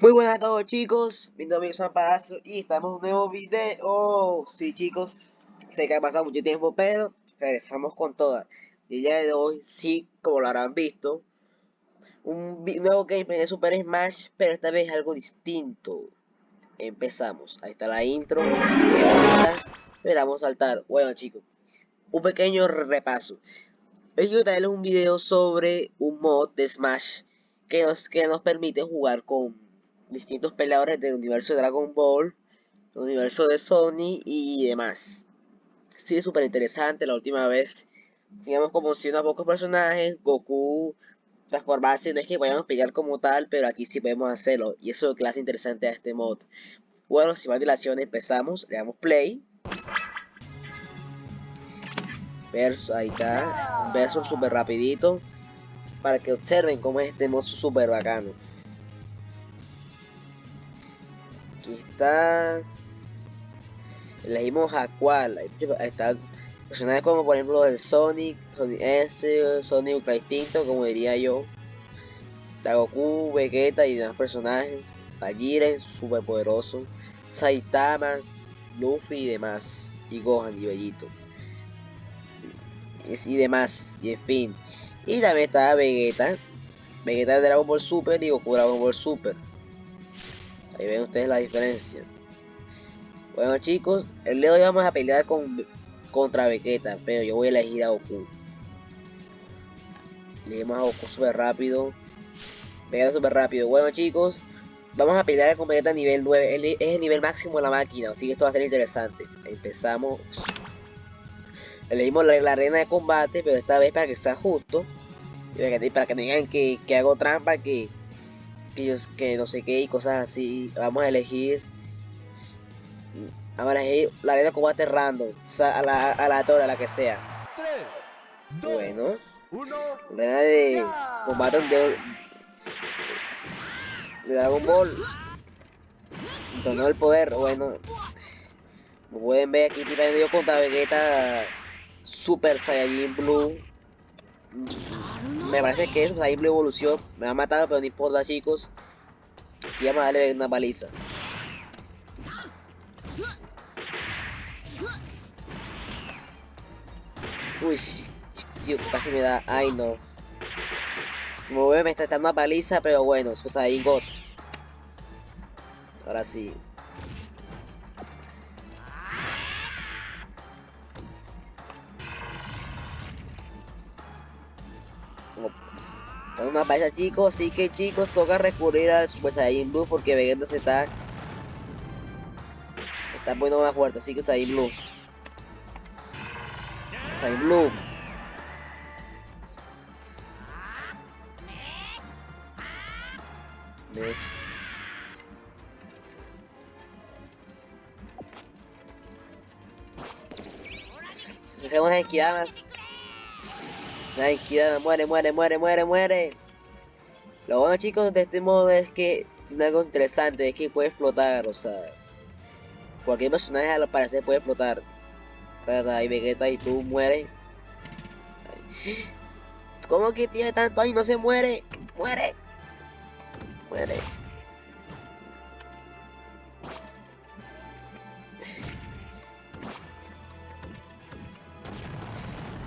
Muy buenas a todos chicos, mi nombre es San y estamos en un nuevo video. Sí chicos, sé que ha pasado mucho tiempo, pero regresamos con todas. Y el día de hoy, sí, como lo habrán visto, un nuevo gameplay de Super Smash, pero esta vez algo distinto. Empezamos, ahí está la intro, a saltar. Bueno chicos, un pequeño repaso. Hoy quiero traerles un video sobre un mod de Smash que nos, que nos permite jugar con distintos peleadores del universo de Dragon Ball, el universo de Sony y demás. Sí, súper interesante. La última vez, digamos, como si unos pocos personajes, Goku, transformarse, no es que vayamos a pelear como tal, pero aquí sí podemos hacerlo. Y eso es lo que hace interesante a este mod. Bueno, sin más dilación, empezamos. Le damos play. Verso, ahí está. Verso súper rapidito. Para que observen cómo es este mod súper bacano. Aquí está. Elegimos a cuál. Está personajes como por ejemplo el Sonic, Sonic S, Sonic Ultra Instinto, como diría yo. Goku, Vegeta y demás personajes. Tajiren, super poderoso. Saitama, Luffy y demás. Y Gohan y Bellito. Y, y demás. Y en fin. Y también está Vegeta. Vegeta de Dragon Ball Super y Goku Dragon Ball Super. Ahí ven ustedes la diferencia. Bueno chicos, el día de hoy vamos a pelear con, contra Vegeta, pero yo voy a elegir a Goku. Elegimos a Goku súper rápido. Vegeta súper rápido. Bueno chicos, vamos a pelear con Vegeta nivel 9. es el nivel máximo de la máquina, así que esto va a ser interesante. Empezamos. Elegimos la, la arena de combate, pero esta vez para que sea justo. Y para que, para que que, que hago trampa, que que no sé qué y cosas así. Vamos a elegir. Vamos a elegir la arena de combate random. a la, a la torre, a la que sea. bueno. La arena de combate de, de Dragon Ball. Donó el poder. Bueno. Como pueden ver aquí, tipo contra Vegeta Super Saiyajin Blue me parece que es una simple evolución. Me ha matado, pero no importa, chicos. Aquí vamos a darle una paliza. Uy, tío, casi me da. Ay, no. Como ve, me está dando una paliza, pero bueno, pues ahí, God. Ahora sí. Una paliza chicos, así que chicos toca recurrir al Super Saiyan Blue porque Vegeta se está se está poniendo más fuerte, así que Saiyan Blue. Saiyan Blue. Se hacemos unas Ay, muere, muere, muere, muere, muere. Lo bueno chicos de este modo es que tiene algo interesante, es que puede explotar, o sea. Cualquier personaje al parecer puede explotar. ¿Verdad? Y Vegeta y tú mueres. ¿Cómo que tiene tanto ahí no se muere? Muere. Muere.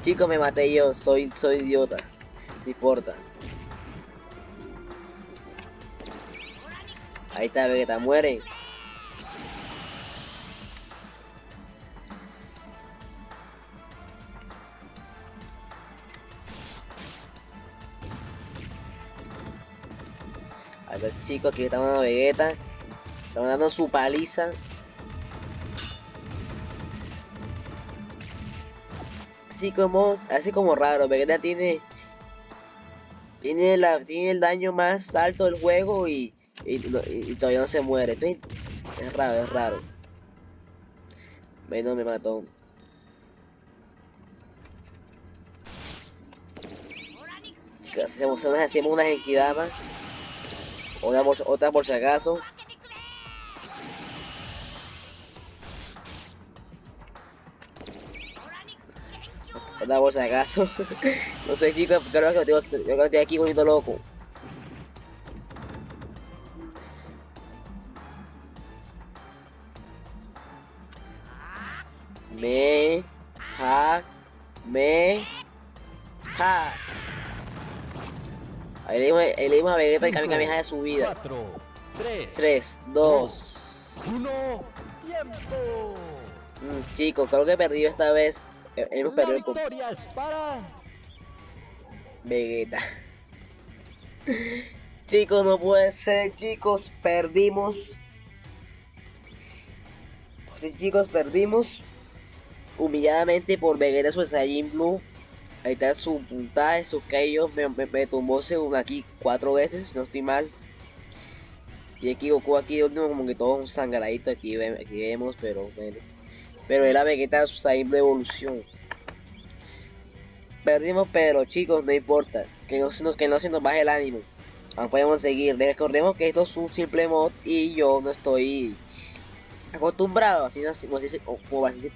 Chicos, me maté yo, soy, soy idiota. No importa. Ahí está, Vegeta, muere. A ver chicos, aquí estamos dando Vegeta. Estamos dando su paliza. Así como, así como raro. Vegeta tiene, tiene, la, tiene el daño más alto del juego y, todavía no se muere. es raro, es raro. Bueno, me mató. Chicas, hacemos, hacemos una equidama. Otra otra por si acaso. ¿verdad? Por si acaso. no sé, chicos, creo que tengo, yo creo que estoy aquí bonito loco. Me, ja, me, ja. Ahí le dimos, ahí le dimos a Vegeta el de su vida. 4, 3, 2, 1, tiempo. Mm, chicos, creo que he perdido esta vez. Hemos La perdido el victoria es para Vegeta. chicos, no puede ser, chicos, perdimos. Sí, chicos, perdimos humilladamente por Vegeta Super Saiyan Blue. Ahí está su puntaje, su Kaio. Me, me, me tumbó según aquí cuatro veces, no estoy mal. Y Goku aquí de último como que todo un sangradito aquí, ve- aquí vemos, pero bueno. Pero era Vegeta Super Saiyan Blue Evolución. Perdimos, pero chicos, no importa. Que no, que no se nos baje el ánimo. Aún podemos seguir. Recordemos que esto es un simple mod y yo no estoy acostumbrado, así- como, así-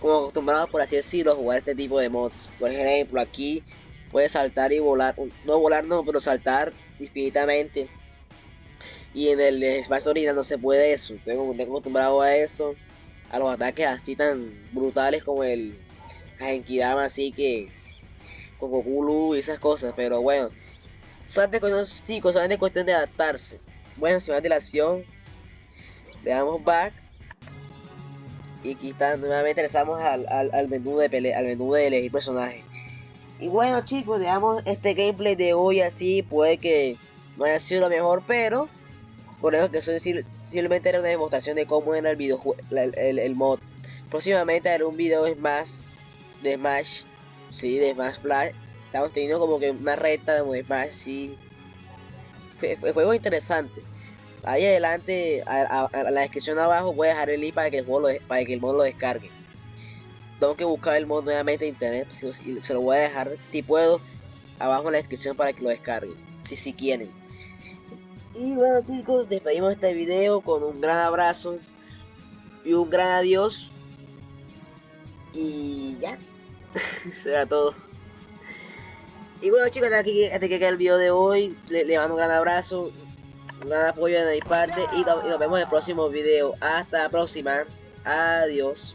como acostumbrado por así decirlo, a jugar este tipo de mods. Por ejemplo, aquí puedes saltar y volar. No volar, no, pero saltar infinitamente. Y en el espacio original no se puede eso. Tengo, tengo acostumbrado a eso. A los ataques así tan brutales como el Genkidama, así que con Goku Blue y esas cosas, pero bueno, solamente con los chicos, solamente cuestión de adaptarse. Bueno, sin más dilación, le damos back y aquí está, nuevamente regresamos al, al, al menú de pelea, al menú de elegir personaje. Y bueno chicos, dejamos este gameplay de hoy así, puede que no haya sido lo mejor, pero por eso que eso simplemente era una demostración de cómo era el videojuego, el, el, mod. Próximamente haré un video de Smash, de Smash, sí, de Smash Flash. Estamos teniendo como que una recta de Smash, sí. Fue, fue juego interesante. Ahí adelante, a, la descripción abajo voy a dejar el link para que el, juego para que el mod lo descargue. Tengo que buscar el mod nuevamente en internet, si- se lo voy a dejar, si puedo, abajo en la descripción para que lo descarguen, si si quieren. Y bueno chicos, despedimos este video con un gran abrazo y un gran adiós. Y ya, será todo. Y bueno chicos, aquí, hasta que el video de hoy. Le, mando un gran abrazo, un gran apoyo de mi parte y, y nos vemos en el próximo video. Hasta la próxima. Adiós.